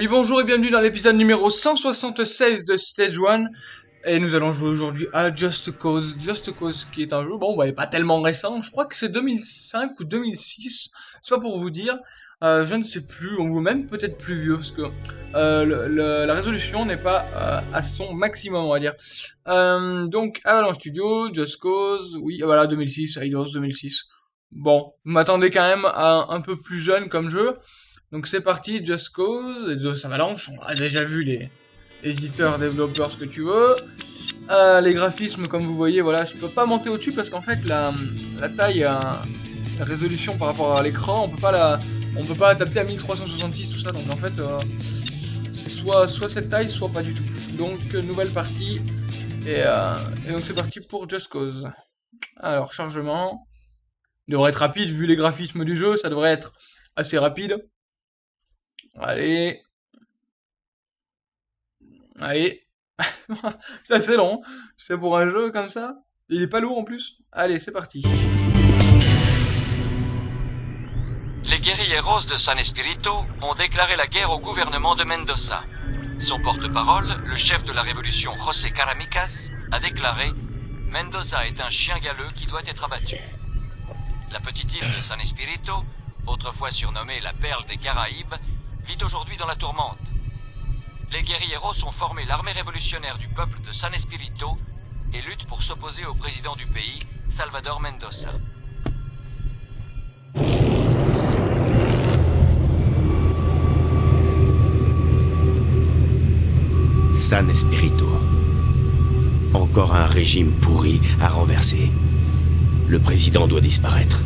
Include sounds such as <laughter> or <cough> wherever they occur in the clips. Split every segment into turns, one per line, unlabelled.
Oui, bonjour et bienvenue dans l'épisode numéro 176 de Stage 1. Et nous allons jouer aujourd'hui à Just Cause. Just Cause qui est un jeu, bon, bah, pas tellement récent. Je crois que c'est 2005 ou 2006. C'est pour vous dire. Euh, je ne sais plus, ou même peut-être plus vieux, parce que euh, la résolution n'est pas euh, à son maximum, on va dire. Donc, Avalanche Studio, Just Cause, oui, voilà, 2006, Eidos 2006. Bon, m'attendez quand même à un peu plus jeune comme jeu. Donc c'est parti, Just Cause, Eidos Avalanche, on a déjà vu les éditeurs, développeurs, ce que tu veux. Euh, les graphismes, comme vous voyez, voilà, je peux pas monter au-dessus parce qu'en fait, la, taille, la résolution par rapport à l'écran, on peut pas la on peut pas adapter à 1366 tout ça. Donc en fait euh, c'est soit soit cette taille soit pas du tout. Donc nouvelle partie. Et, euh, et donc c'est parti pour Just Cause. Alors chargement il devrait être rapide vu les graphismes du jeu. Ça devrait être assez rapide allez. Allez. <laughs> C'est assez long c'est pour un jeu comme ça. Il est pas lourd en plus. Allez c'est parti.
Les guerrilleros de San Espirito ont déclaré la guerre au gouvernement de Mendoza. Son porte-parole, le chef de la révolution José Caramicas, a déclaré Mendoza est un chien galeux qui doit être abattu. La petite île de San Espirito, autrefois surnommée la perle des Caraïbes, vit aujourd'hui dans la tourmente. Les guerrilleros ont formé l'armée révolutionnaire du peuple de San Espirito et luttent pour s'opposer au président du pays, Salvador Mendoza.
San Espirito. Encore un régime pourri à renverser. Le président doit disparaître.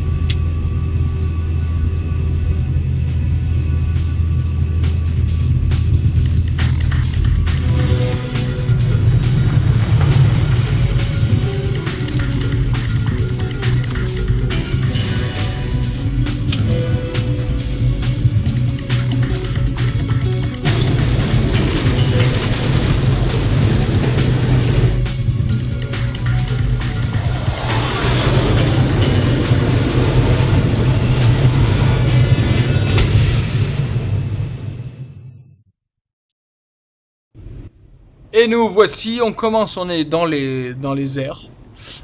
Et nous voici, on commence, on est dans les dans les airs.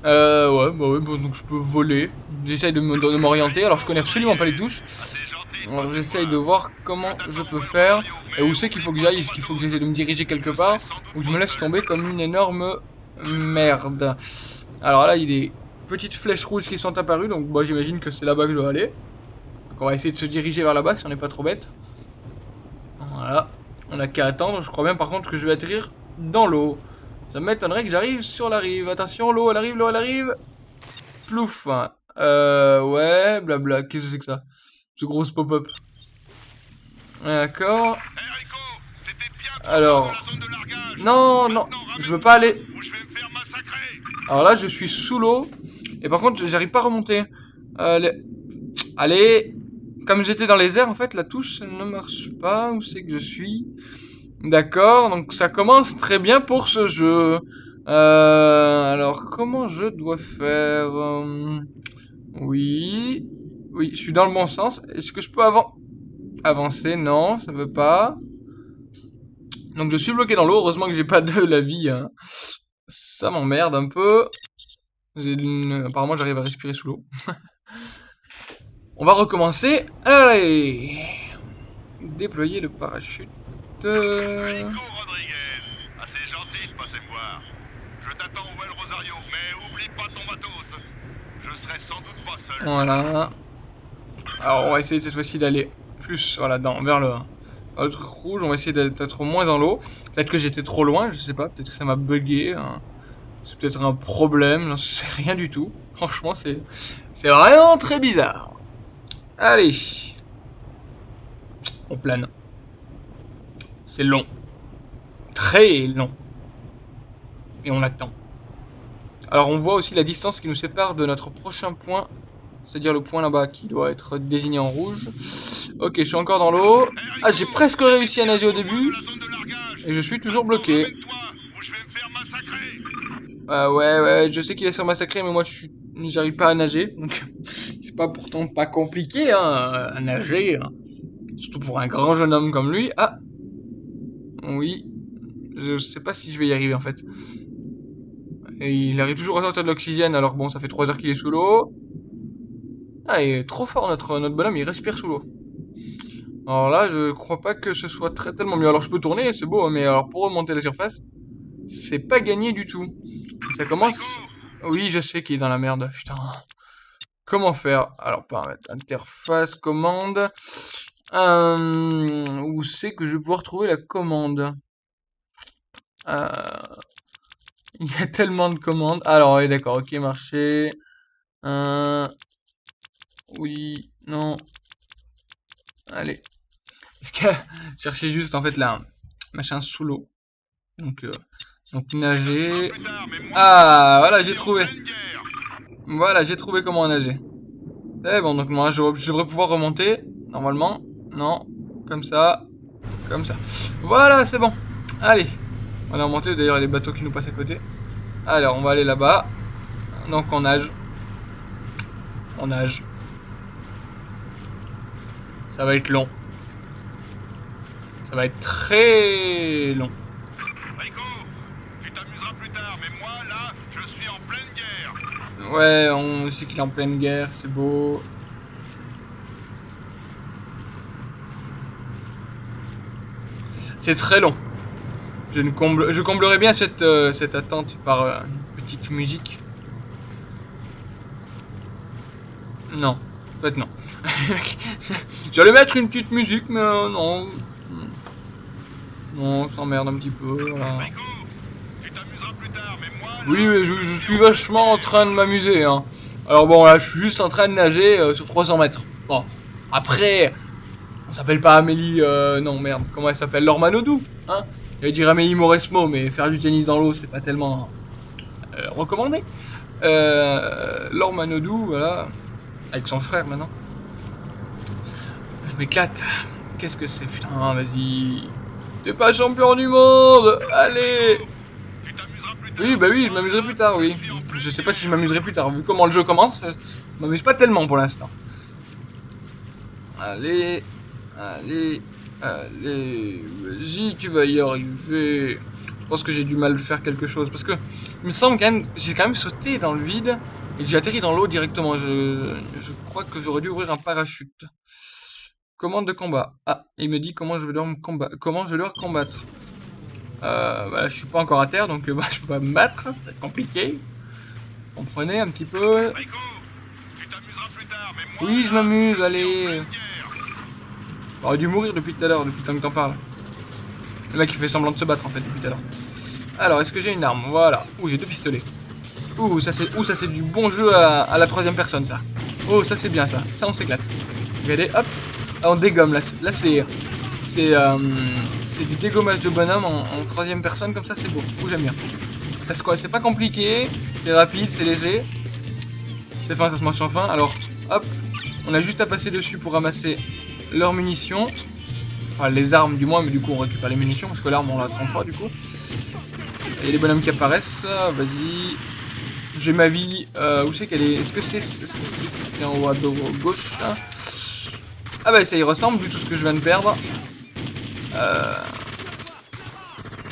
Euh, ouais, bah ouais, bon, donc je peux voler. J'essaye de m'orienter, alors je connais absolument pas les touches. Alors j'essaye de voir comment je peux faire. Et où c'est qu'il faut que j'aille, est-ce qu'il faut que j'essaie de me diriger quelque part? Ou je me laisse tomber comme une énorme merde? Alors là, il y a des petites flèches rouges qui sont apparues, donc moi j'imagine que c'est là-bas que je dois aller. Donc on va essayer de se diriger vers là-bas si on n'est pas trop bête. Voilà. On a qu'à attendre, je crois bien par contre que je vais atterrir dans l'eau. Ça m'étonnerait que j'arrive sur la rive. Attention, l'eau, elle arrive, l'eau, elle arrive. Plouf. Euh, ouais, blabla. Qu'est-ce que c'est que ça? Ce gros pop-up. D'accord. Alors. Non, non, je veux pas aller. Alors là, je suis sous l'eau. Et par contre, j'arrive pas à remonter. Euh, les- Allez. Comme j'étais dans les airs, en fait, la touche elle ne marche pas. Où c'est que je suis? D'accord, donc ça commence très bien pour ce jeu. Euh, alors, comment je dois faire euh, Oui. Oui, je suis dans le bon sens. Est-ce que je peux avan avancer? Non, ça veut pas. Donc je suis bloqué dans l'eau. Heureusement que j'ai pas de la vie. hein. Ça m'emmerde un peu. Apparemment, j'arrive à respirer sous l'eau. <laughs> On va recommencer. Allez Déployer le parachute. Euh,
Enrico Rodriguez, assez gentil de passer me voir. Je t'attends où est le Rosario, mais oublie pas ton matos. Je serai sans doute pas seul.
Voilà. Alors, on va essayer cette fois-ci d'aller plus voilà, dans, vers le, vers le truc rouge. On va essayer d'être d'être moins dans l'eau. Peut-être que j'étais trop loin, je sais pas. Peut-être que ça m'a bugué. hein. C'est peut-être un problème, j'en sais rien du tout. Franchement, c'est c'est vraiment très bizarre. Allez. On plane. C'est long. Très long. Et on attend. Alors on voit aussi la distance qui nous sépare de notre prochain point. C'est-à-dire le point là-bas qui doit être désigné en rouge. Ok, je suis encore dans l'eau. Ah, j'ai presque réussi à nager au début. Et je suis toujours bloqué. Ah ouais, ouais, je sais qu'il va se faire massacrer, mais moi j'arrive pas à nager, donc <laughs> c'est pas pourtant pas compliqué hein, à nager, hein. surtout pour un grand jeune homme comme lui. Ah, Oui. Je sais pas si je vais y arriver en fait. Et il arrive toujours à sortir de l'oxygène alors bon ça fait 3 heures qu'il est sous l'eau. Ah il est trop fort notre, notre bonhomme, il respire sous l'eau. Alors là je crois pas que ce soit très tellement mieux. Alors je peux tourner, c'est beau, hein, mais alors pour remonter la surface, c'est pas gagné du tout. Ça commence... Oui je sais qu'il est dans la merde, putain. Comment faire? Alors paramètres, interface, commande... Euh, où c'est que je vais pouvoir trouver la commande? Euh, <laughs> Il y a tellement de commandes. Alors, oui, d'accord, ok, marché. Euh, oui, non. Allez. <laughs> Cherchez juste, en fait, là, machin sous l'eau. Donc, euh, donc, nager. Ah, voilà, j'ai trouvé. Voilà, j'ai trouvé comment nager. Eh bon, donc moi, je, je devrais pouvoir remonter, normalement. Non. Comme ça. Comme ça. Voilà, c'est bon. Allez. On va remonter. D'ailleurs, il y a des bateaux qui nous passent à côté. Alors, on va aller là-bas. Donc, on nage. On nage. Ça va être long. Ça va être très long.
Rico, tu t'amuseras plus tard, mais moi, là, je suis en pleine guerre.
Ouais, on sait qu'il est en pleine guerre, c'est beau. C'est très long. Je, ne comble, je comblerai bien cette, euh, attente par euh, une petite musique. Non. En fait, non. <laughs> J'allais mettre une petite musique, mais euh, non. Non, on s'emmerde un petit peu. Oui, mais je, je suis vachement en train de m'amuser. Hein. Alors bon, là, je suis juste en train de nager sur 300 mètres. Bon, après, on s'appelle pas Amélie... Euh, non, merde, comment elle s'appelle? Laure Manodou, hein? J'allais dire Amélie Mauresmo, mais faire du tennis dans l'eau, c'est pas tellement euh, recommandé. Euh, Laure Manodou, voilà, avec son frère maintenant. Je m'éclate. Qu'est-ce que c'est? Putain, vas-y. T'es pas champion du monde Allez oui, bah oui, je m'amuserai plus tard, oui. Je sais pas si je m'amuserai plus tard. Vu comment le jeu commence, je m'amuse pas tellement pour l'instant. Allez, allez, allez. Vas-y, tu vas y arriver. Je pense que j'ai du mal à faire quelque chose. Parce que, il me semble quand même, j'ai quand même sauté dans le vide et que j'ai atterri dans l'eau directement. Je, je crois que j'aurais dû ouvrir un parachute. Commande de combat. Ah, il me dit comment je vais devoir me combattre. Comment je vais combattre. Euh, voilà, je suis pas encore à terre, donc euh, <laughs> bah, je peux pas me battre, ça va être compliqué. Comprenez un petit peu. Oui, je m'amuse, allez. J'aurais dû mourir depuis tout à l'heure, depuis tant que t'en parles. Le mec il fait semblant de se battre en fait depuis tout à l'heure. Alors, est-ce que j'ai une arme? Voilà. Ouh, j'ai deux pistolets. Ouh, ça c'est du bon jeu à, la troisième personne ça. Oh, ça c'est bien ça. Ça on s'éclate. Regardez, hop. On dégomme là. Là c'est c'est euh, c'est du dégommage de bonhomme en, en troisième personne comme ça c'est beau. Ouh, j'aime bien. Ça se quoi? C'est pas compliqué, c'est rapide, c'est léger. C'est fin, ça se mange sans fin. Alors, hop, on a juste à passer dessus pour ramasser leurs munitions. Enfin, les armes du moins, mais du coup on récupère les munitions parce que l'arme on l'a 30 fois du coup. A les bonhommes qui apparaissent. Vas-y. J'ai ma vie. Euh, où c'est qu'elle est? Est-ce que c'est est -ce que c'est c'est en haut à gauche Ah bah ça y ressemble vu tout ce que je viens de perdre. Euh...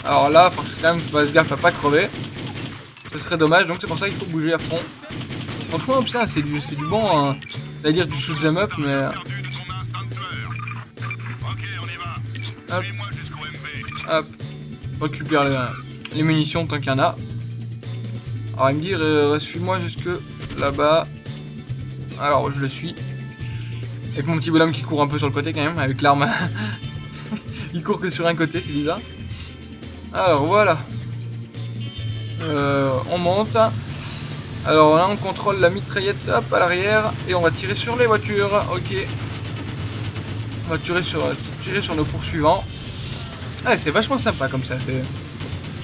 Alors là, faut que quand même fasse gaffe à pas crever. Ce serait dommage, donc c'est pour ça qu'il faut bouger à fond. Franchement, ça c'est du, du bon, hein. c'est-à-dire du shoot 'em up, mais... Hop. Hop, récupère les, munitions tant qu'il y en a. Alors il me dit, euh, suis-moi jusque là-bas. Alors je le suis. Avec mon petit bonhomme qui court un peu sur le côté quand même, avec l'arme. <laughs> il court que sur un côté, c'est bizarre. Alors voilà. Euh, on monte. Alors là on contrôle la mitraillette hop à l'arrière et on va tirer sur les voitures. Ok. On va tirer sur, tirer sur nos poursuivants. Ah, c'est vachement sympa comme ça.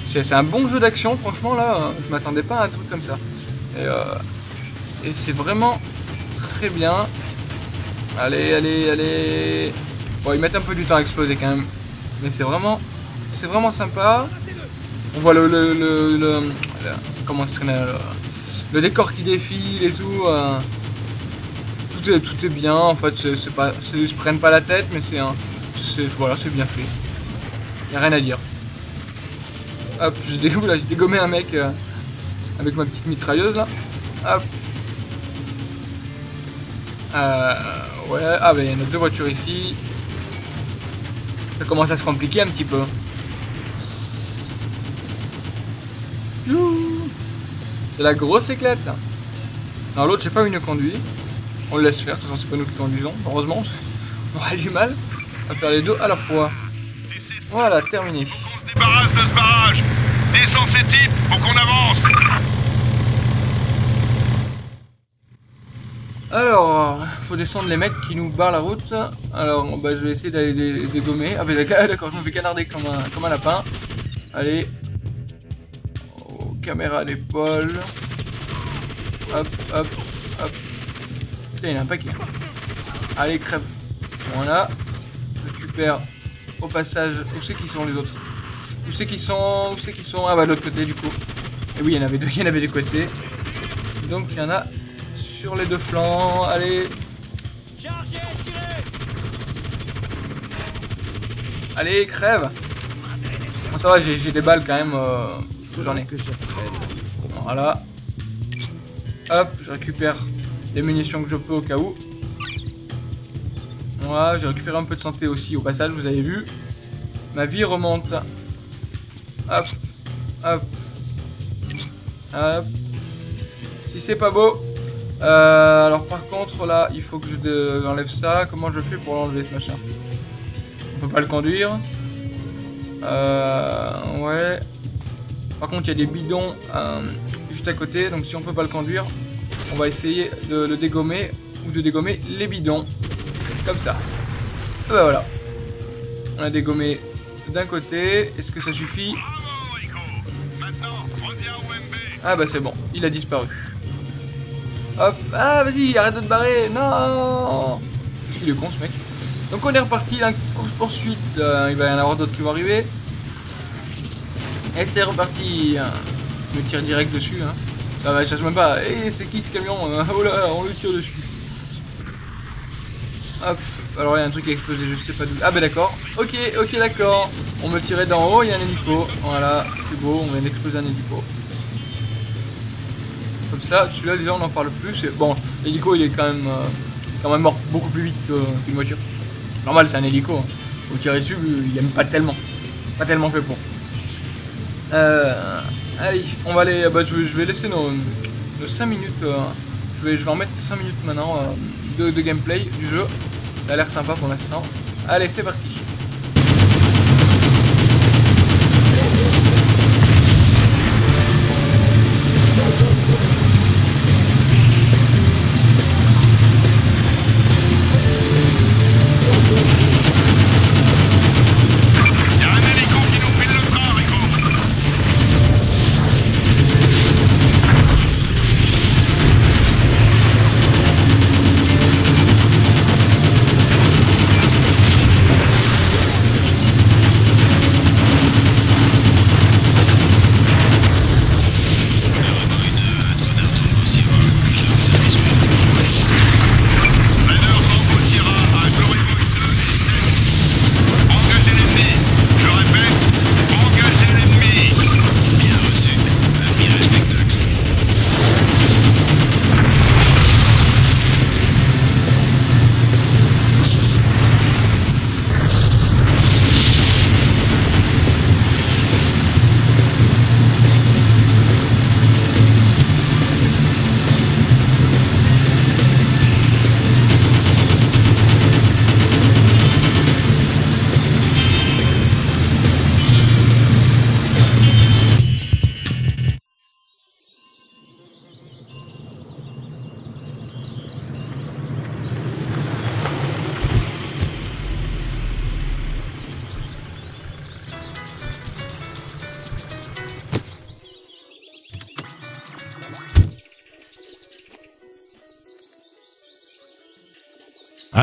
C'est, un bon jeu d'action, franchement. Là, euh, je m'attendais pas à un truc comme ça. Et, euh, et c'est vraiment très bien. Allez, allez, allez. Bon, ils mettent un peu du temps à exploser quand même. Mais c'est vraiment, c'est vraiment sympa. On voit le, le, le, le- comment traîne, le, décor qui défile et tout. euh, tout est, bien. En fait, c'est, pas, ils se prennent pas la tête, mais c'est un, c'est, voilà, bien fait. Y a rien à dire. Hop, j'ai <laughs> j'ai dégommé un mec euh, avec ma petite mitrailleuse là. Hop. Euh, ouais, ah bah il y en a deux voitures ici. Ça commence à se compliquer un petit peu. C'est la grosse éclate. Alors l'autre, je sais pas nous conduit. On le laisse faire, de toute façon c'est pas nous qui conduisons. Heureusement, <laughs> on aurait du mal à faire les deux à la fois. Voilà, terminé.
On se débarrasse de ce barrage Descends ces types, faut qu'on avance
Alors, faut descendre les mecs qui nous barrent la route. Alors, bah, je vais essayer d'aller les dégommer. Ah, bah, <laughs> d'accord, je me fais canarder comme un, comme un lapin. Allez. Oh, caméra d'épaule. Hop, hop, hop. Putain, il y en a un paquet. Allez, crève. Voilà. Au passage. Où c'est qu'ils sont les autres Où c'est qu'ils sont Où c'est qu'ils sont? Ah, bah, de l'autre côté, du coup. Et oui, il y en avait deux, <laughs> il y en avait des côtés. Donc, il y en a sur les deux flancs. Allez. Allez, crève. Bon, ça va, j'ai j'ai des balles quand même. euh, J'en ai. Voilà. Hop, je récupère les munitions que je peux au cas où. J'ai récupéré un peu de santé aussi au passage, vous avez vu. Ma vie remonte. Hop, hop, hop. Si c'est pas beau. Euh, alors par contre là, il faut que je enlève ça. Comment je fais pour l'enlever ce machin? On peut pas le conduire. Euh, ouais. Par contre, il y a des bidons euh, juste à côté. Donc si on peut pas le conduire, on va essayer de le dégommer ou de dégommer les bidons. Comme ça. Et ben voilà. On a dégommé d'un côté. Est-ce que ça suffit? Ah bah c'est bon, il a disparu. Hop, ah vas-y, arrête de te barrer, non Qu'est-ce qu'il est con ce mec Donc on est reparti, la course poursuite, euh, il va y en avoir d'autres qui vont arriver. Et c'est reparti, je me tire direct dessus, hein. ça va, je cherche même pas, Eh, c'est qui ce camion? <laughs> Oh là, on le tire dessus. Hop, alors il y a un truc qui a explosé, je sais pas d'où. Ah bah d'accord, ok, ok d'accord. On me tirait d'en haut, il y a un hélico, voilà, c'est beau, on vient d'exploser un hélico. Comme ça, celui-là déjà on n'en parle plus. Bon, l'hélico il est quand même, euh, quand même mort beaucoup plus vite qu'une voiture. Normal, c'est un hélico. Hein. Vous tirez dessus, il aime pas tellement. Pas tellement fait pour. Euh, allez, on va aller. Bah, je, vais, je vais laisser nos, nos 5 minutes. euh, je, vais, je vais en mettre 5 minutes maintenant euh, de, gameplay du jeu. Ça a l'air sympa pour l'instant. Allez, c'est parti.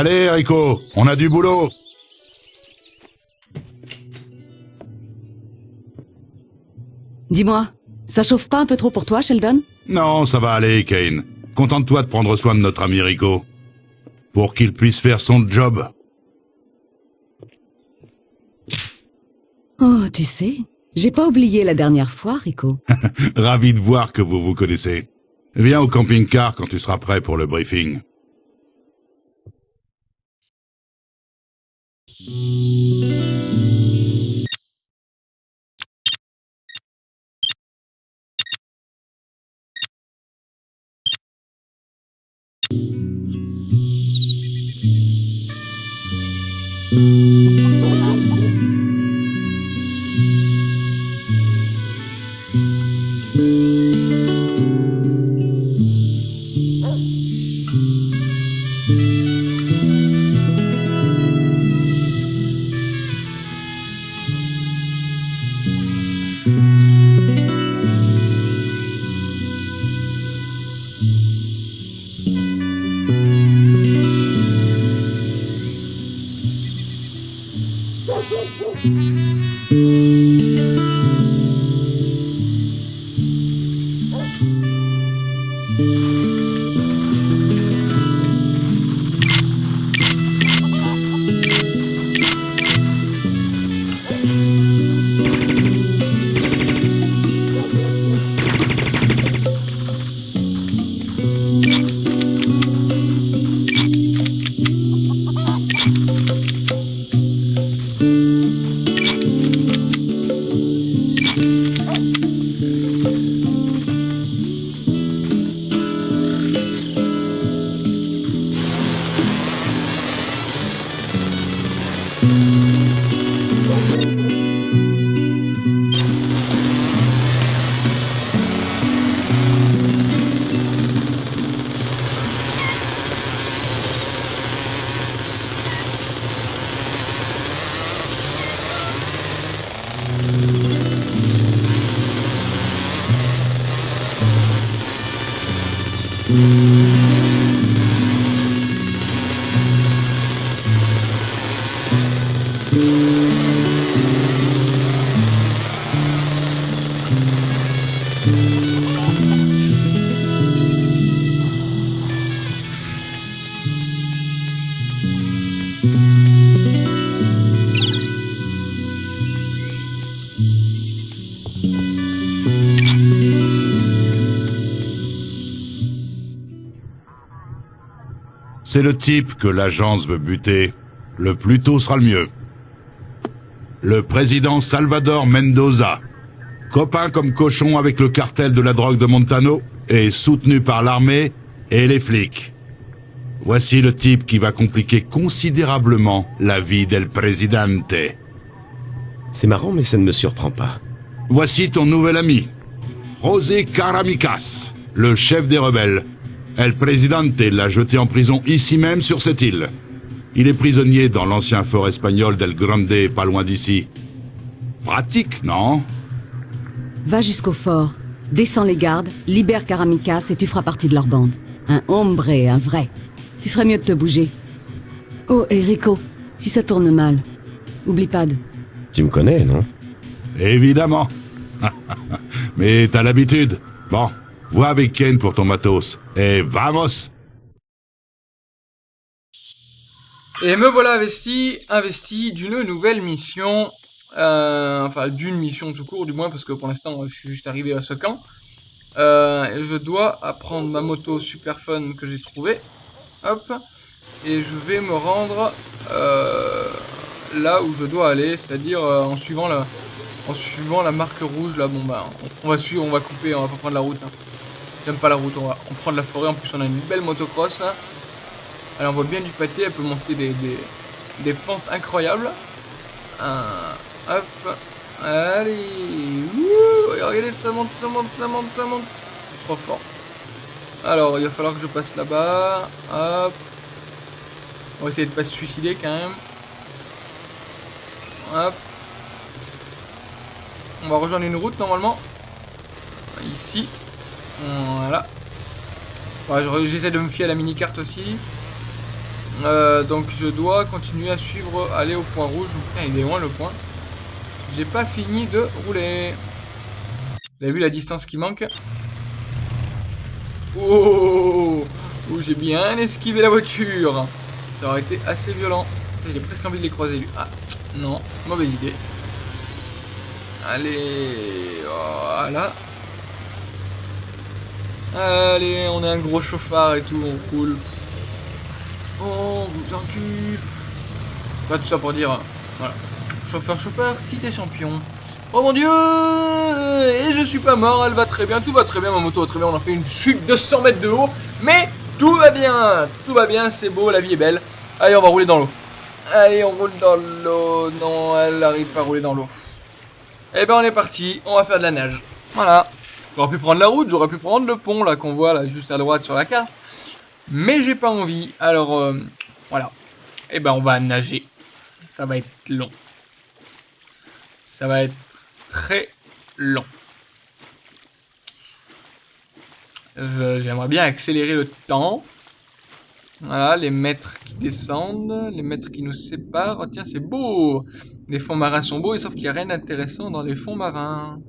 Allez, Rico, on a du boulot.
Dis-moi, ça chauffe pas un peu trop pour toi, Sheldon?
Non, ça va aller, Kane. Contente-toi de prendre soin de notre ami Rico. Pour qu'il puisse faire son job.
Oh, tu sais, j'ai pas oublié la dernière fois, Rico. <laughs>
Ravi de voir que vous vous connaissez. Viens au camping-car quand tu seras prêt pour le briefing. Música C'est le type que l'agence veut buter. Le plus tôt sera le mieux. Le président Salvador Mendoza, copain comme cochon avec le cartel de la drogue de Montano, et soutenu par l'armée et les flics. Voici le type qui va compliquer considérablement la vie del presidente.
C'est marrant, mais ça ne me surprend pas.
Voici ton nouvel ami, José Caramicas, le chef des rebelles. El Presidente l'a jeté en prison ici même sur cette île. Il est prisonnier dans l'ancien fort espagnol d'El Grande, pas loin d'ici. Pratique, non?
Va jusqu'au fort, descends les gardes, libère Karamicas et tu feras partie de leur bande. Un hombre, un vrai. Tu ferais mieux de te bouger. Oh, et Rico, si ça tourne mal, oublie pas de...
Tu me connais, non?
Évidemment. <laughs> Mais t'as l'habitude. Bon, vois avec Ken pour ton matos. Et vamos
Et me voilà investi, investi d'une nouvelle mission. Euh, enfin, d'une mission tout court, du moins, parce que pour l'instant, je suis juste arrivé à ce camp. Euh, je dois apprendre ma moto super fun que j'ai trouvée. Hop. Et je vais me rendre euh, là où je dois aller, c'est-à-dire en suivant la en suivant la marque rouge là. Bon bah, on, on va suivre, on va couper, on va pas prendre la route. hein. J'aime pas la route, on va on prend de la forêt. En plus, on a une belle motocross. Là. Elle envoie bien du pâté, elle peut monter des, des, pentes incroyables. Un, hop, allez, regardez, ça monte, ça monte, ça monte, ça monte. Suis trop fort. Alors, il va falloir que je passe là-bas. Hop. On va essayer de pas se suicider quand même. Hop. On va rejoindre une route normalement. Ici. Voilà. J'essaie de me fier à la mini-carte aussi. Euh, donc je dois continuer à suivre, aller au point rouge. Il est loin le point. J'ai pas fini de rouler. Vous avez vu la distance qui manque? Oh, oh j'ai bien esquivé la voiture. Ça aurait été assez violent. J'ai presque envie de les croiser lui. Ah, non, mauvaise idée. Allez, voilà. Allez, on est un gros chauffard et tout, on roule. Oh, vous encule. Pas tout ça pour dire, voilà. Chauffeur, chauffeur, si t'es champion. Oh mon dieu Et je suis pas mort, elle va très bien, tout va très bien, ma moto va très bien, on a fait une chute de 100 mètres de haut, mais tout va bien Tout va bien, c'est beau, la vie est belle. Allez, on va rouler dans l'eau. Allez, on roule dans l'eau. Non, elle arrive pas à rouler dans l'eau. Eh ben, on est parti, on va faire de la nage. Voilà. J'aurais pu prendre la route, j'aurais pu prendre le pont, là, qu'on voit, là, juste à droite sur la carte. Mais j'ai pas envie, alors, euh, voilà. Eh ben, on va nager. Ça va être long. Ça va être très long. J'aimerais bien accélérer le temps. Voilà, les mètres qui descendent, les mètres qui nous séparent. Oh tiens, c'est beau Les fonds marins sont beaux, sauf qu'il n'y a rien d'intéressant dans les fonds marins.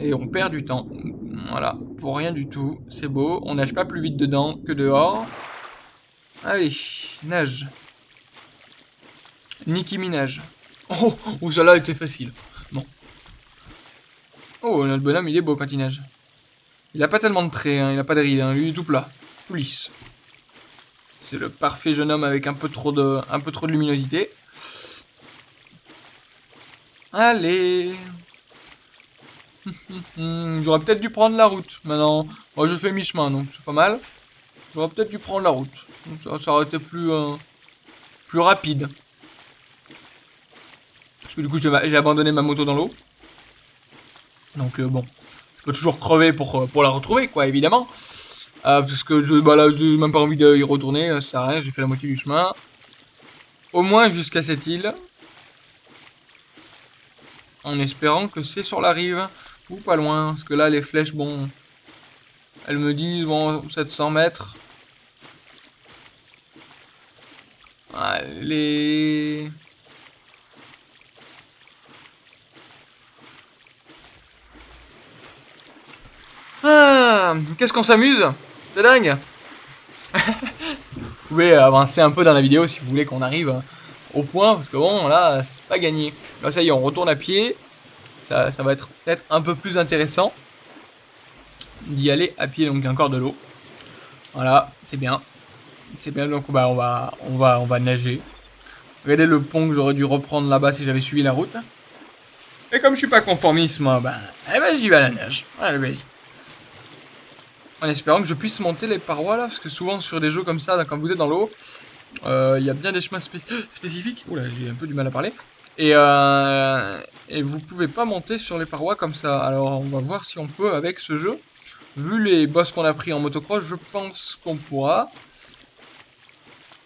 Et on perd du temps. Voilà, pour rien du tout. C'est beau, on nage pas plus vite dedans que dehors. Allez, nage. Nicki Minaj. Oh, oh ça là était facile. Bon. Oh, notre bonhomme, il est beau quand il nage. Il a pas tellement de traits, hein, il a pas de rides, hein, lui il est tout plat, tout lisse. C'est le parfait jeune homme avec un peu trop de, un peu trop de luminosité. Allez J'aurais peut-être dû prendre la route maintenant. Moi je fais mi-chemin donc c'est pas mal. J'aurais peut-être dû prendre la route. Ça, ça aurait été plus, euh, plus rapide. Parce que du coup j'ai abandonné ma moto dans l'eau. Donc euh, bon, je peux toujours crever pour, euh, pour la retrouver, quoi, évidemment. Parce que je, bah là, j'ai même pas envie d'y retourner, ça sert à rien, j'ai fait la moitié du chemin. Au moins jusqu'à cette île. En espérant que c'est sur la rive, ou pas loin. Parce que là, les flèches, bon... Elles me disent, bon, 700 mètres. Allez... Ah, qu'est-ce qu'on s'amuse? C'est dingue Vous pouvez avancer un peu dans la vidéo si vous voulez qu'on arrive au point, parce que bon, là, c'est pas gagné. Là, ça y est, on retourne à pied. Ça, va être peut-être un peu plus intéressant d'y aller à pied, donc il y a encore de l'eau. Voilà, c'est bien. C'est bien, donc bah, on, va, on, va, on va nager. Regardez le pont que j'aurais dû reprendre là-bas si j'avais suivi la route? Et comme je suis pas conformiste, moi, bah, eh ben, j'y vais à la nage. Allez. En espérant que je puisse monter les parois là, parce que souvent sur des jeux comme ça, quand vous êtes dans l'eau, euh, il y a bien des chemins <gasps> spécifiques. Oula, j'ai un peu du mal à parler. Et, euh, et vous pouvez pas monter sur les parois comme ça. Alors on va voir si on peut avec ce jeu. Vu les boss qu'on a pris en motocross, je pense qu'on pourra.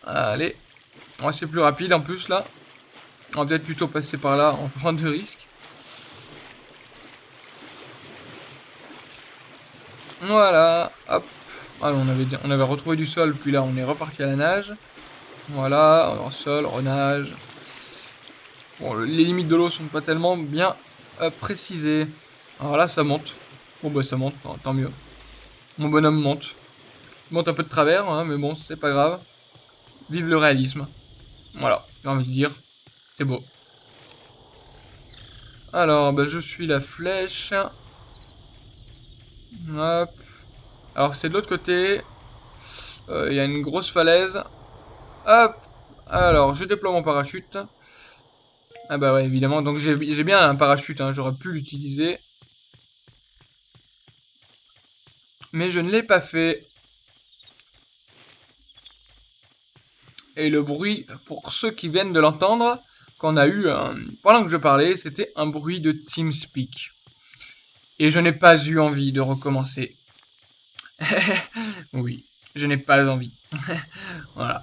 Allez. C'est plus rapide en plus là. On va peut-être plutôt passer par là en <laughs> prendre de risques. Voilà, hop. Alors, on avait, on avait retrouvé du sol, puis là, on est reparti à la nage. Voilà, en sol, renage. Bon, les limites de l'eau sont pas tellement bien euh, précisées. Alors là, ça monte. Bon, bah, ça monte, tant mieux. Mon bonhomme monte. Il monte un peu de travers, hein, mais bon, c'est pas grave. Vive le réalisme. Voilà, j'ai envie de dire. C'est beau. Alors, bah, je suis la flèche. Hop. Alors c'est de l'autre côté. Euh, il y a une grosse falaise. Hop. Alors je déploie mon parachute. Ah bah ouais évidemment. Donc j'ai bien un parachute. Hein. J'aurais pu l'utiliser. Mais je ne l'ai pas fait. Et le bruit, pour ceux qui viennent de l'entendre, qu'on a eu euh, pendant que je parlais, c'était un bruit de TeamSpeak. Et je n'ai pas eu envie de recommencer. <laughs> oui, je n'ai pas envie. <laughs> voilà.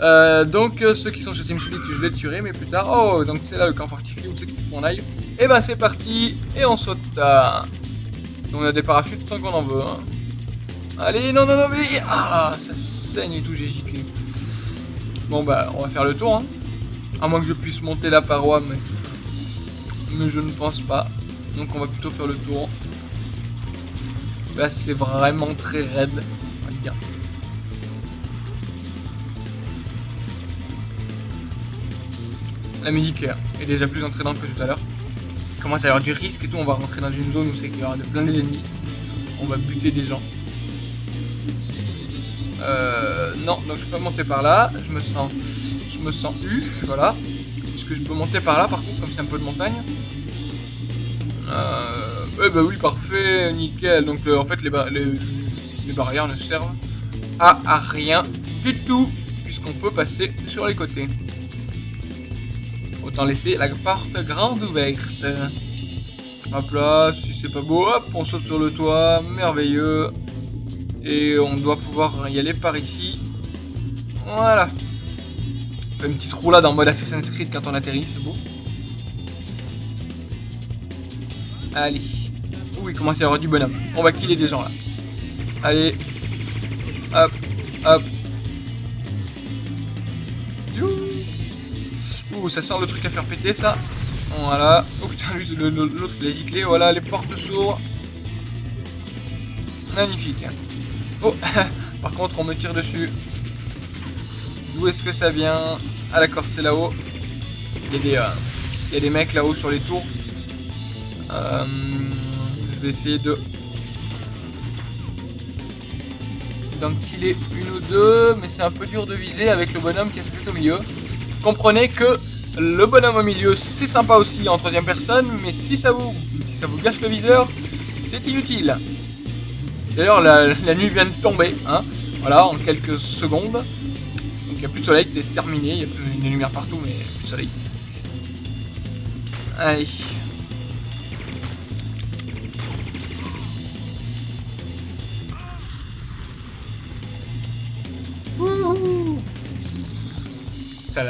Euh, donc, euh, ceux qui sont sur TeamSpeak, je les tuerai, mais plus tard. Oh, donc c'est là le camp fortifié où c'est qu'il faut qu'on aille. Et eh ben c'est parti, et on saute. À... On a des parachutes tant qu'on en veut. Hein. Allez, non, non, non, mais... Ah, ça saigne et tout, j'ai giclé. Bon bah, on va faire le tour. Hein. À moins que je puisse monter la paroi, mais... Mais je ne pense pas. Donc on va plutôt faire le tour. Là c'est vraiment très raide. La musique est déjà plus entraînante que tout à l'heure. commence à y avoir du risque et tout. On va rentrer dans une zone où c'est qu'il y aura plein des ennemis. On va buter des gens. Euh, non, donc je peux monter par là. Je me sens, je me sens U, voilà. Est-ce que je peux monter par là, par contre, comme c'est un peu de montagne? Euh, Eh ben oui, parfait, nickel. Donc euh, en fait, les, ba- les, les barrières ne servent à rien du tout, puisqu'on peut passer sur les côtés. Autant laisser la porte grande ouverte. Hop là, si c'est pas beau, hop, on saute sur le toit, merveilleux. Et on doit pouvoir y aller par ici. Voilà. On fait une petite roulade en mode Assassin's Creed quand on atterrit, c'est beau. Allez. Ouh, il commence à y avoir du bonhomme. On va killer des gens là. Allez. Hop, hop. Ouh, ça sent le truc à faire péter ça. Voilà. Oh putain, l'autre il a giclé. Voilà, les portes s'ouvrent. Magnifique. Oh, <laughs> par contre, on me tire dessus. D'où est-ce que ça vient? Ah d'accord, c'est là-haut. Il y a des, euh, y a des mecs là-haut sur les tours. Euh, je vais essayer de d'en killer une ou deux, mais c'est un peu dur de viser avec le bonhomme qui est juste au milieu. Comprenez que le bonhomme au milieu, c'est sympa aussi en troisième personne, mais si ça vous, gâche le viseur, c'est inutile. D'ailleurs, la, nuit vient de tomber, hein. Voilà, en quelques secondes. Donc il n'y a plus de soleil, c'est terminé, il y a plus de lumière partout, mais plus de soleil. Allez. Ça,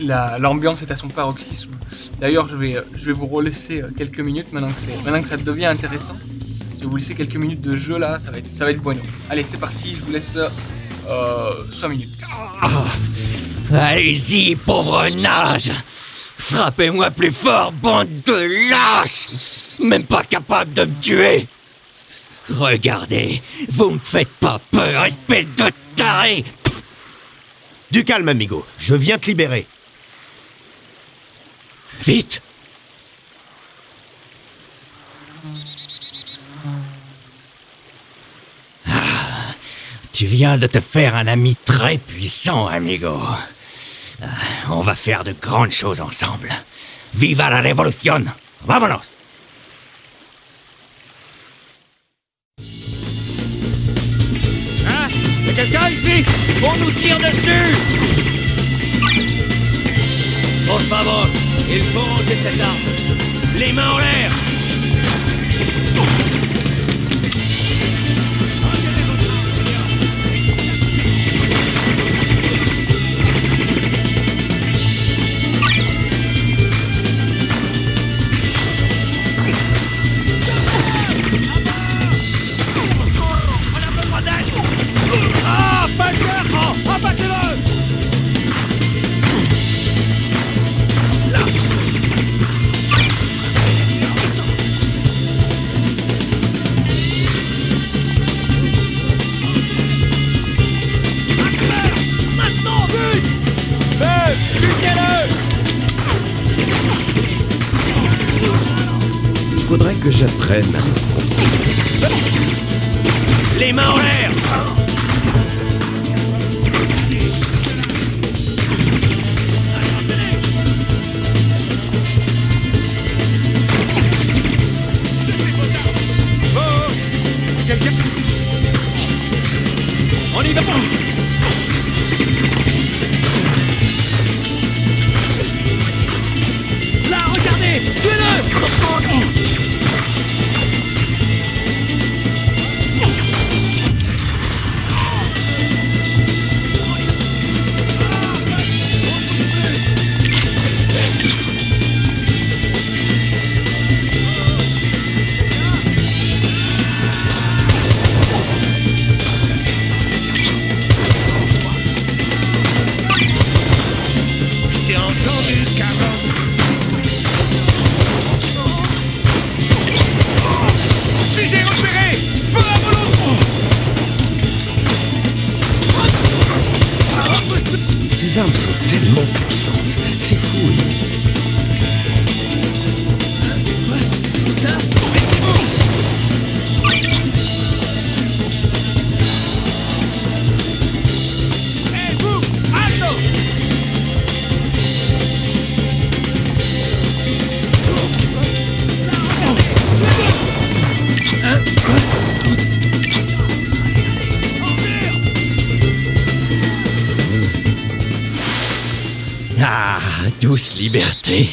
la- l'ambiance est à son paroxysme. D'ailleurs, je vais, euh, je vais vous relaisser euh, quelques minutes maintenant que, maintenant que ça devient intéressant. Je vais vous laisser quelques minutes de jeu là, ça va être, ça va être bueno. Allez, c'est parti, je vous laisse euh, 5 minutes.
Allez-y, pauvre nage Frappez-moi plus fort, bande de lâches Même pas capable de me tuer Regardez, vous me faites pas peur, espèce de taré
Du calme, amigo. Je viens te libérer.
Vite Ah, Tu viens de te faire un ami très puissant, amigo. Ah, On va faire de grandes choses ensemble. Viva la révolution Vámonos quelqu'un ici On nous tire dessus Por favor, il faut cette arme. Les mains en l'air Les mains en l'air
Sont tellement puissantes. C'est fou.
Liberté.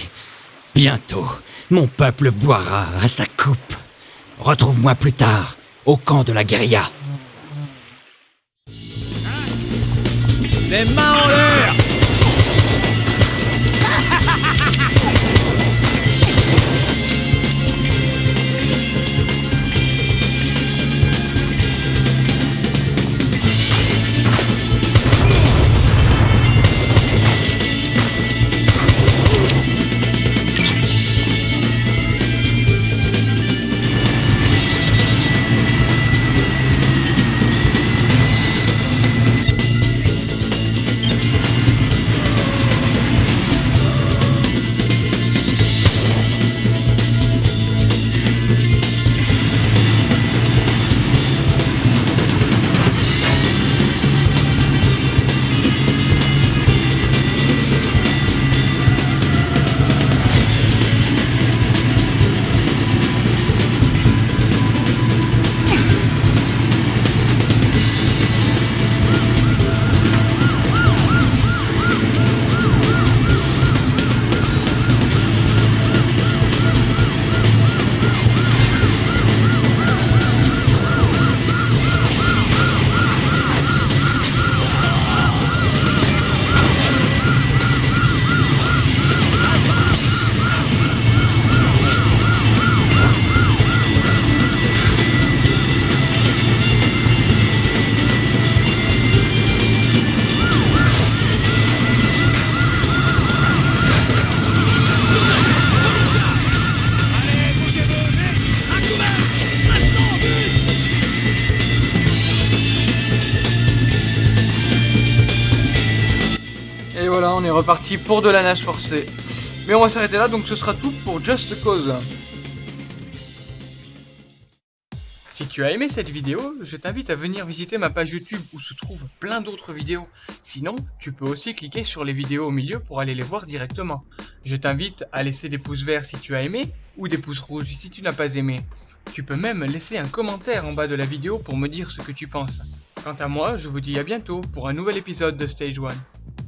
Bientôt, mon peuple boira à sa coupe. Retrouve-moi plus tard, au camp de la guérilla.
Les mains
reparti pour de la nage forcée. Mais on va s'arrêter là, donc ce sera tout pour Just Cause. Si tu as aimé cette vidéo, je t'invite à venir visiter ma page YouTube où se trouvent plein d'autres vidéos. Sinon, tu peux aussi cliquer sur les vidéos au milieu pour aller les voir directement. Je t'invite à laisser des pouces verts si tu as aimé, ou des pouces rouges si tu n'as pas aimé. Tu peux même laisser un commentaire en bas de la vidéo pour me dire ce que tu penses. Quant à moi, je vous dis à bientôt pour un nouvel épisode de Stage 1.